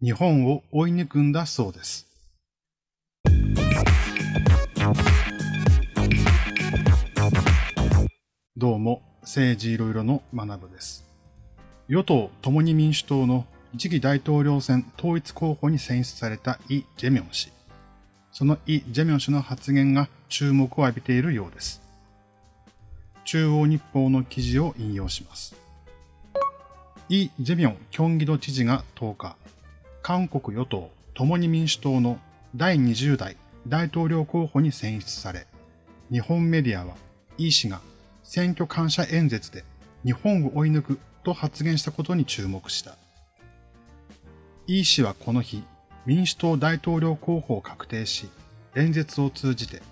日本を追い抜くんだそうです。どうも、政治いろいろの学部です。与党共に民主党の次期大統領選統一候補に選出されたイ・ジェミョン氏。そのイ・ジェミョン氏の発言が注目を浴びているようです。中央日報の記事を引用します。イ・ジェミョンキョンギド知事が10日、韓国与党共に民主党の第20代大統領候補に選出され、日本メディアはイ氏が選挙感謝演説で日本を追い抜くと発言したことに注目した。イ氏はこの日、民主党大統領候補を確定し、演説を通じて、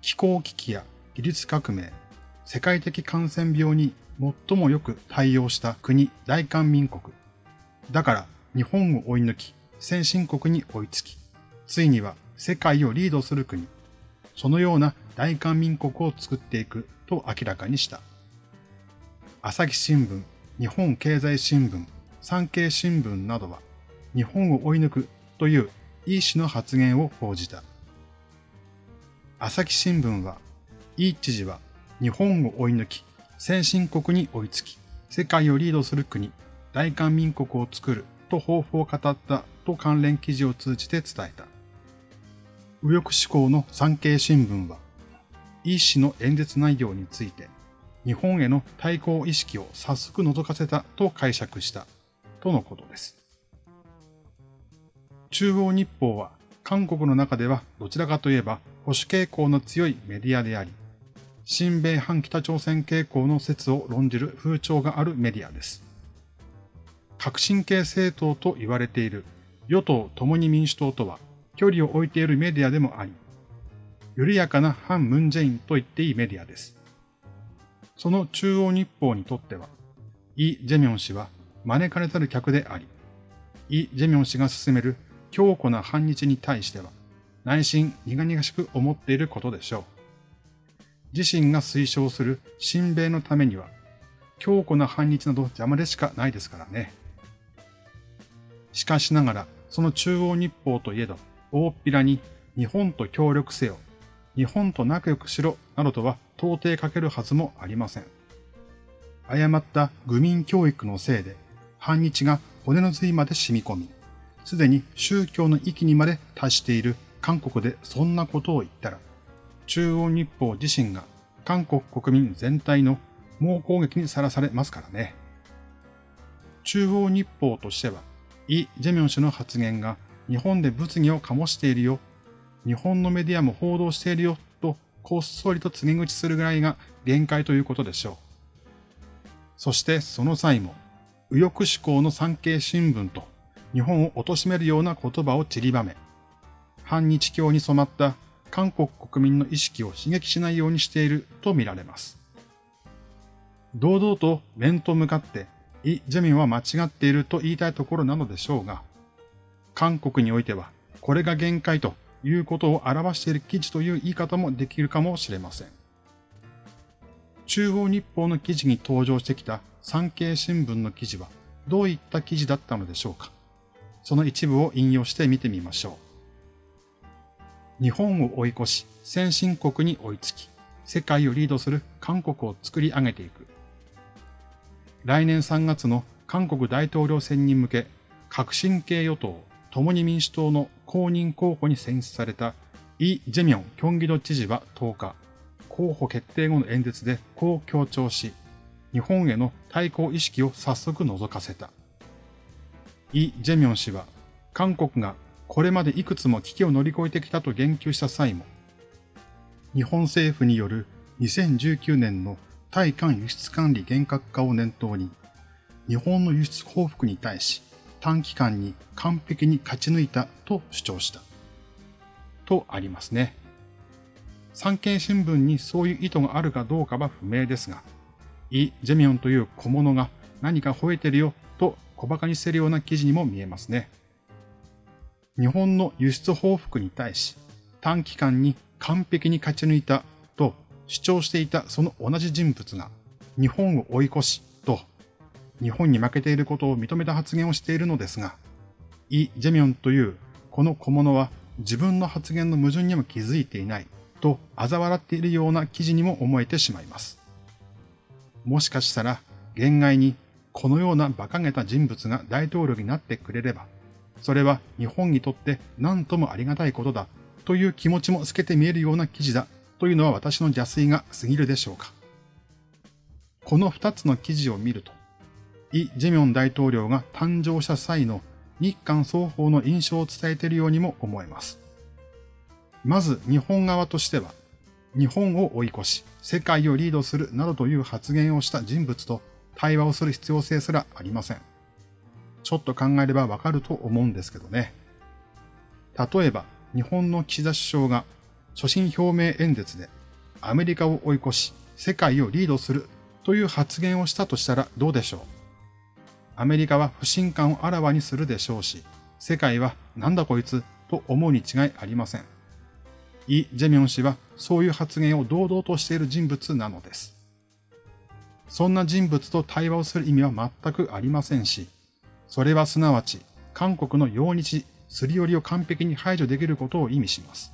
気候危機や技術革命、世界的感染病に最もよく対応した国大韓民国。だから日本を追い抜き、先進国に追いつき、ついには世界をリードする国、そのような大韓民国を作っていくと明らかにした。朝日新聞、日本経済新聞、産経新聞などは、日本を追い抜くというイ氏の発言を報じた。朝日新聞は、イ知事は日本を追い抜き、先進国に追いつき、世界をリードする国、大韓民国を作ると抱負を語ったと関連記事を通じて伝えた。右翼志向の産経新聞は、イ氏の演説内容について、日本への対抗意識を早速覗かせたと解釈した、とのことです。中央日報は韓国の中ではどちらかといえば保守傾向の強いメディアであり、新米反北朝鮮傾向の説を論じる風潮があるメディアです。革新系政党と言われている与党共に民主党とは距離を置いているメディアでもあり、緩やかな反ムンジェインと言っていいメディアです。その中央日報にとっては、イ・ジェミョン氏は招かれたる客であり、イ・ジェミョン氏が進める強固な反日に対しては、内心苦々しく思っていることでしょう。自身が推奨する親米のためには、強固な反日など邪魔でしかないですからね。しかしながら、その中央日報といえど、大っぴらに日本と協力せよ、日本と仲良くしろ、などとは到底かけるはずもありません。誤った愚民教育のせいで、反日が骨の髄まで染み込み、すでに宗教の域にまで達している韓国でそんなことを言ったら、中央日報自身が韓国国民全体の猛攻撃にさらされますからね。中央日報としては、イ・ジェミョン氏の発言が日本で物議を醸しているよ、日本のメディアも報道しているよとこっそりと告げ口するぐらいが限界ということでしょう。そしてその際も、右翼志向の産経新聞と日本を貶めるような言葉を散りばめ、反日教に染まった韓国国民の意識を刺激しないようにしていると見られます。堂々と面と向かってイ・ジェミンは間違っていると言いたいところなのでしょうが、韓国においてはこれが限界ということを表している記事という言い方もできるかもしれません。中央日報の記事に登場してきた産経新聞の記事はどういった記事だったのでしょうかその一部を引用して見てみましょう。日本を追い越し、先進国に追いつき、世界をリードする韓国を作り上げていく。来年3月の韓国大統領選に向け、革新系与党、共に民主党の公認候補に選出されたイ・ジェミョン・キョンギド知事は10日、候補決定後の演説でこう強調し、日本への対抗意識を早速覗かせた。イ・ジェミョン氏は、韓国がこれまでいくつも危機を乗り越えてきたと言及した際も、日本政府による2019年の対韓輸出管理厳格化を念頭に、日本の輸出報復に対し短期間に完璧に勝ち抜いたと主張した。とありますね。産経新聞にそういう意図があるかどうかは不明ですが、イ・ジェミョンという小物が何か吠えてるよと小馬鹿にしてるような記事にも見えますね。日本の輸出報復に対し短期間に完璧に勝ち抜いた主張していたその同じ人物が日本を追い越しと日本に負けていることを認めた発言をしているのですが、イ・ジェミョンというこの小物は自分の発言の矛盾にも気づいていないと嘲笑っているような記事にも思えてしまいます。もしかしたら、限外にこのような馬鹿げた人物が大統領になってくれれば、それは日本にとって何ともありがたいことだという気持ちも透けて見えるような記事だというのは私の邪推が過ぎるでしょうか。この二つの記事を見ると、イ・ジェミョン大統領が誕生した際の日韓双方の印象を伝えているようにも思えます。まず日本側としては、日本を追い越し、世界をリードするなどという発言をした人物と対話をする必要性すらありません。ちょっと考えればわかると思うんですけどね。例えば、日本の岸田首相が所信表明演説でアメリカを追い越し、世界をリードするという発言をしたとしたらどうでしょう？アメリカは不信感をあらわにするでしょうし、世界はなんだこいつ？と思うに違いありません。イ・ジェミョン氏はそういう発言を堂々としている人物なのです。そんな人物と対話をする意味は全くありませんし、それはすなわち韓国の用日、すり寄りを完璧に排除できることを意味します。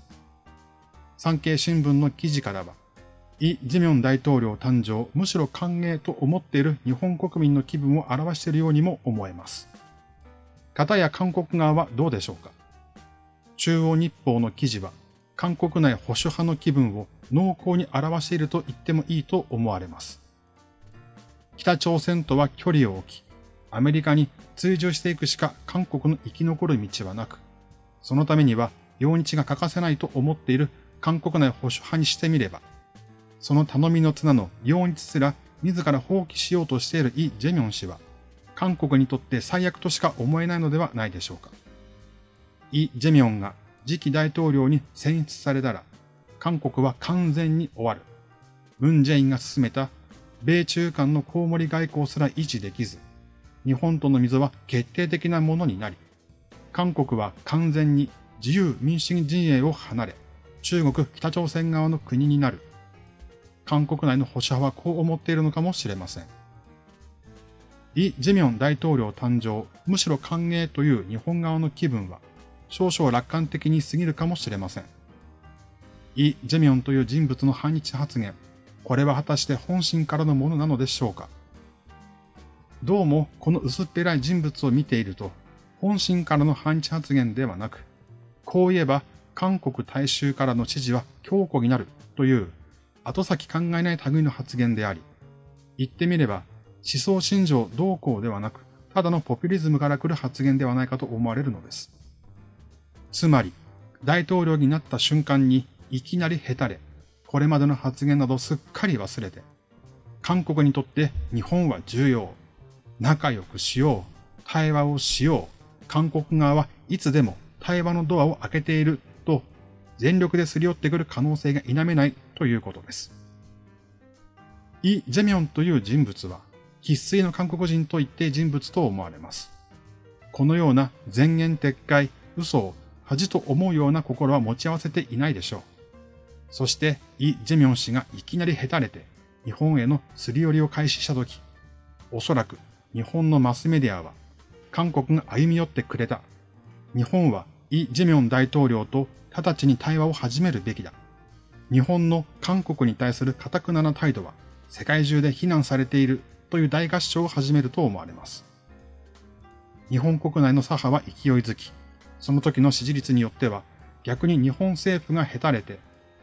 産経新聞の記事からは、イ・ジェミョン大統領誕生、むしろ歓迎と思っている日本国民の気分を表しているようにも思えます。方や韓国側はどうでしょうか？中央日報の記事は、韓国内保守派の気分を濃厚に表していると言ってもいいと思われます。北朝鮮とは距離を置き、アメリカに追従していくしか韓国の生き残る道はなく、そのためには用日が欠かせないと思っている韓国内保守派にしてみれば、その頼みの綱の用日すら自ら放棄しようとしているイ・ジェミョン氏は、韓国にとって最悪としか思えないのではないでしょうか。イ・ジェミョンが次期大統領に選出されたら、韓国は完全に終わる。ムン・ジェインが進めた米中間のコウモリ外交すら維持できず、日本との溝は決定的なものになり、韓国は完全に自由民主主義陣営を離れ、中国、北朝鮮側の国になる。韓国内の保守派はこう思っているのかもしれません。イ・ジェミョン大統領誕生、むしろ歓迎という日本側の気分は、少々楽観的に過ぎるかもしれません。イ・ジェミョンという人物の反日発言、これは果たして本心からのものなのでしょうかどうもこの薄っぺらい人物を見ていると、本心からの反日発言ではなく、こう言えば韓国大衆からの支持は強固になるという後先考えない類の発言であり、言ってみれば思想信条同行ではなく、ただのポピュリズムから来る発言ではないかと思われるのです。つまり、大統領になった瞬間にいきなりへたれ、これまでの発言などすっかり忘れて、韓国にとって日本は重要。仲良くしよう。対話をしよう。韓国側はいつでも対話のドアを開けていると全力ですり寄ってくる可能性が否めないということです。イ・ジェミョンという人物は、喫水の韓国人と言って人物と思われます。このような前言撤回、嘘を恥と思うような心は持ち合わせていないでしょう。そして、イ・ジェミョン氏がいきなりへたれて、日本へのすり寄りを開始したとき、おそらく日本のマスメディアは、韓国が歩み寄ってくれた。日本はイ・ジェミョン大統領と直ちに対話を始めるべきだ。日本の韓国に対する堅くなな態度は世界中で非難されているという大合唱を始めると思われます。日本国内の左派は勢いづき、その時の支持率によっては、逆に日本政府がへたれて、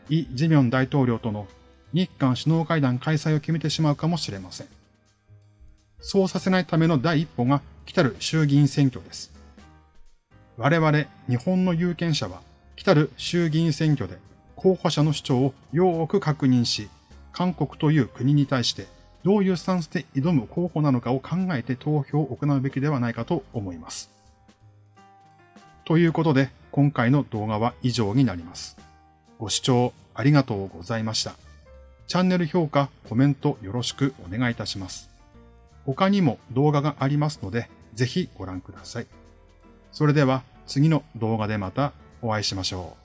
イ・ジェミョン大統領との日韓首脳会談開催を決めてしまうかもしれません。そうさせないための第一歩が来たる衆議院選挙です。我々日本の有権者は来たる衆議院選挙で候補者の主張をよーく確認し、韓国という国に対してどういうスタンスで挑む候補なのかを考えて投票を行うべきではないかと思います。ということで、今回の動画は以上になります。ご視聴ありがとうございました。チャンネル評価、コメントよろしくお願いいたします。他にも動画がありますので、ぜひご覧ください。それでは次の動画でまたお会いしましょう。